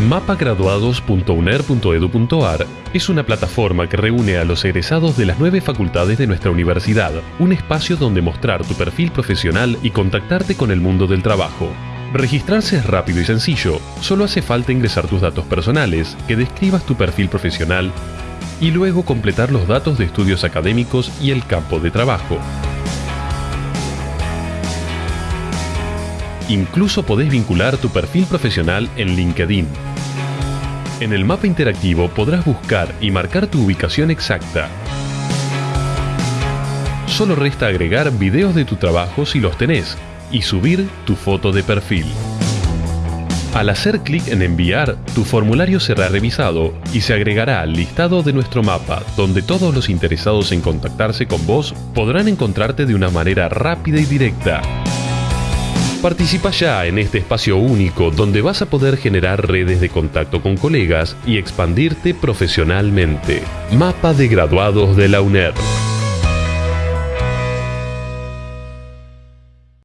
mapagraduados.uner.edu.ar es una plataforma que reúne a los egresados de las nueve facultades de nuestra universidad, un espacio donde mostrar tu perfil profesional y contactarte con el mundo del trabajo. Registrarse es rápido y sencillo, solo hace falta ingresar tus datos personales, que describas tu perfil profesional y luego completar los datos de estudios académicos y el campo de trabajo. Incluso podés vincular tu perfil profesional en LinkedIn. En el mapa interactivo podrás buscar y marcar tu ubicación exacta. Solo resta agregar videos de tu trabajo si los tenés y subir tu foto de perfil. Al hacer clic en enviar, tu formulario será revisado y se agregará al listado de nuestro mapa, donde todos los interesados en contactarse con vos podrán encontrarte de una manera rápida y directa. Participa ya en este espacio único donde vas a poder generar redes de contacto con colegas y expandirte profesionalmente. Mapa de graduados de la UNER.